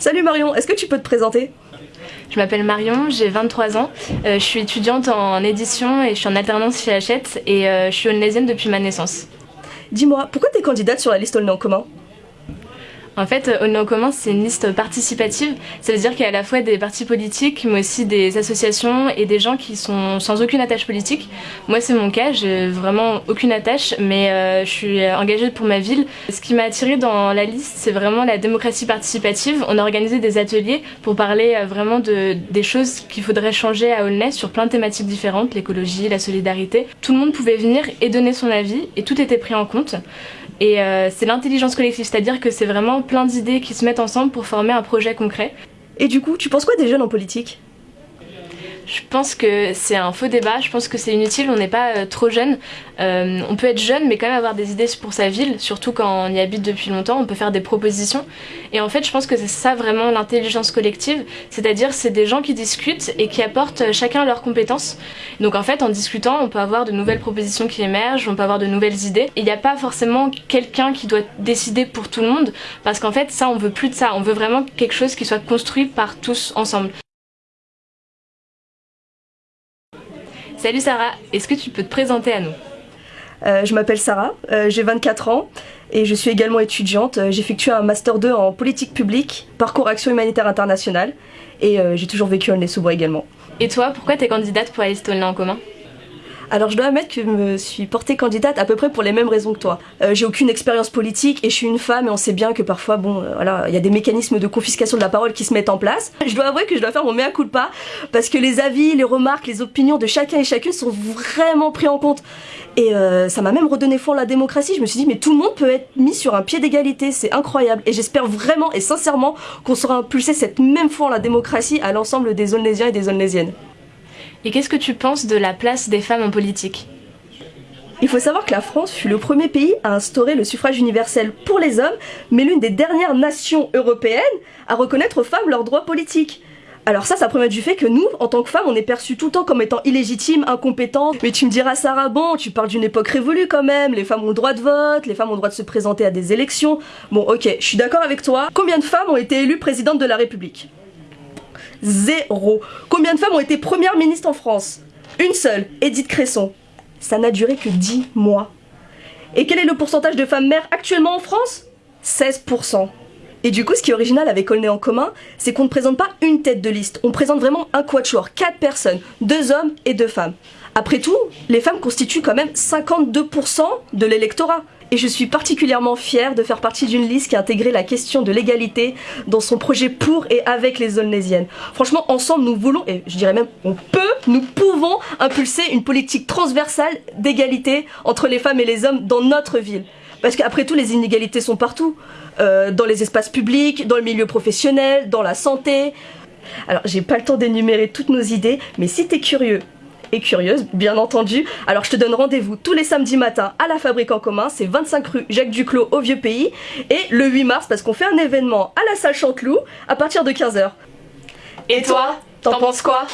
Salut Marion, est-ce que tu peux te présenter? Je m'appelle Marion, j'ai 23 ans, euh, je suis étudiante en édition et je suis en alternance chez Hachette et euh, je suis onaisienne depuis ma naissance. Dis-moi, pourquoi t'es candidate sur la liste en commun? En fait, Aulnay en commun, c'est une liste participative. Ça veut dire qu'il y a à la fois des partis politiques, mais aussi des associations et des gens qui sont sans aucune attache politique. Moi, c'est mon cas, j'ai vraiment aucune attache, mais euh, je suis engagée pour ma ville. Ce qui m'a attirée dans la liste, c'est vraiment la démocratie participative. On a organisé des ateliers pour parler euh, vraiment de, des choses qu'il faudrait changer à Aulnay sur plein de thématiques différentes, l'écologie, la solidarité. Tout le monde pouvait venir et donner son avis, et tout était pris en compte. Et euh, c'est l'intelligence collective, c'est-à-dire que c'est vraiment plein d'idées qui se mettent ensemble pour former un projet concret. Et du coup, tu penses quoi des jeunes en politique? Je pense que c'est un faux débat, je pense que c'est inutile, on n'est pas euh, trop jeune. Euh, on peut être jeune mais quand même avoir des idées pour sa ville, surtout quand on y habite depuis longtemps, on peut faire des propositions. Et en fait je pense que c'est ça vraiment l'intelligence collective, c'est-à-dire c'est des gens qui discutent et qui apportent chacun leurs compétences. Donc en fait en discutant on peut avoir de nouvelles propositions qui émergent, on peut avoir de nouvelles idées. Il n'y a pas forcément quelqu'un qui doit décider pour tout le monde, parce qu'en fait ça on veut plus de ça, on veut vraiment quelque chose qui soit construit par tous ensemble. Salut Sarah, est-ce que tu peux te présenter à nous Euh, Je m'appelle Sarah, euh, j'ai 24 ans et je suis également étudiante. Euh, J'effectue un Master 2 en politique publique, parcours action humanitaire internationale et euh, j'ai toujours vécu à Aulnay-sous-Bois également. Et toi, pourquoi t'es candidate pour liste Aulnay en commun? Alors je dois admettre que je me suis portée candidate à peu près pour les mêmes raisons que toi. Euh, j'ai aucune expérience politique et je suis une femme et on sait bien que parfois, bon, euh, voilà, il y a des mécanismes de confiscation de la parole qui se mettent en place. Je dois avouer que je dois faire mon mea culpa parce que les avis, les remarques, les opinions de chacun et chacune sont vraiment pris en compte. Et euh, ça m'a même redonné foi en la démocratie. Je me suis dit, mais tout le monde peut être mis sur un pied d'égalité, c'est incroyable. Et j'espère vraiment et sincèrement qu'on saura impulser cette même foi en la démocratie à l'ensemble des Aulnaysiens et des Aulnaysiennes. Et qu'est-ce que tu penses de la place des femmes en politique? Il faut savoir que la France fut le premier pays à instaurer le suffrage universel pour les hommes, mais l'une des dernières nations européennes à reconnaître aux femmes leurs droits politiques. Alors ça, ça promet du fait que nous, en tant que femmes, on est perçus tout le temps comme étant illégitimes, incompétentes. Mais tu me diras, Sarah, bon, tu parles d'une époque révolue quand même, les femmes ont le droit de vote, les femmes ont le droit de se présenter à des élections. Bon, ok, je suis d'accord avec toi. Combien de femmes ont été élues présidentes de la République? Zéro. Combien de femmes ont été premières ministres en France? Une seule, Edith Cresson. Ça n'a duré que 10 mois. Et quel est le pourcentage de femmes mères actuellement en France? 16%. Et du coup, ce qui est original avec Aulnay en commun, c'est qu'on ne présente pas une tête de liste, on présente vraiment un quatuor, quatre personnes, deux hommes et deux femmes. Après tout, les femmes constituent quand même 52% de l'électorat. Et je suis particulièrement fière de faire partie d'une liste qui a intégré la question de l'égalité dans son projet pour et avec les Aulnaysiennes. Franchement, ensemble, nous voulons, et je dirais même, on peut, nous pouvons impulser une politique transversale d'égalité entre les femmes et les hommes dans notre ville. Parce qu'après tout, les inégalités sont partout. Euh, dans les espaces publics, dans le milieu professionnel, dans la santé. Alors, j'ai pas le temps d'énumérer toutes nos idées, mais si t'es curieux et curieuse, bien entendu, alors je te donne rendez-vous tous les samedis matins à la Fabrique en commun, c'est 25 rue Jacques Duclos au Vieux Pays, et le 8 mars, parce qu'on fait un événement à la salle Chanteloup à partir de 15h. Et toi, t'en penses quoi?